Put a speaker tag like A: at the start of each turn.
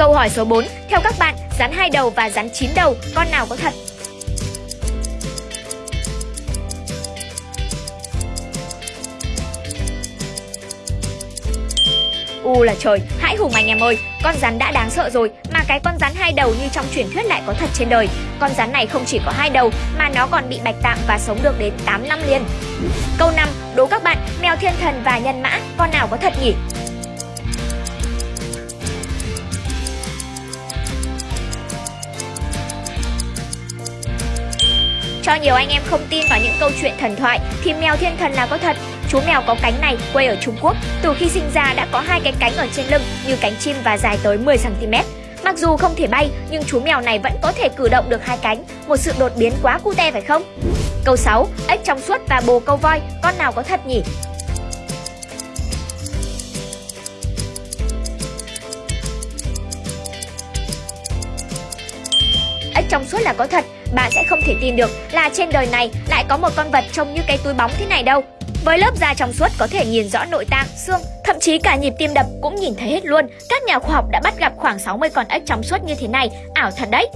A: Câu hỏi số 4, theo các bạn, rắn hai đầu và rắn chín đầu, con nào có thật? U là trời, hãy hùng anh em ơi, con rắn đã đáng sợ rồi mà cái con rắn hai đầu như trong truyền thuyết lại có thật trên đời. Con rắn này không chỉ có hai đầu mà nó còn bị bạch tạng và sống được đến 8 năm liền. Câu 5, đố các bạn, mèo thiên thần và nhân mã, con nào có thật nhỉ? Cho nhiều anh em không tin vào những câu chuyện thần thoại thì mèo thiên thần là có thật. Chú mèo có cánh này quê ở Trung Quốc, từ khi sinh ra đã có hai cái cánh ở trên lưng như cánh chim và dài tới 10 cm. Mặc dù không thể bay nhưng chú mèo này vẫn có thể cử động được hai cánh, một sự đột biến quá cute phải không? Câu 6, ếch trong suốt và bồ câu voi, con nào có thật nhỉ? Trong suốt là có thật, bạn sẽ không thể tin được là trên đời này lại có một con vật trông như cái túi bóng thế này đâu. Với lớp da trong suốt có thể nhìn rõ nội tạng, xương, thậm chí cả nhịp tim đập cũng nhìn thấy hết luôn. Các nhà khoa học đã bắt gặp khoảng 60 con ếch trong suốt như thế này, ảo thật đấy.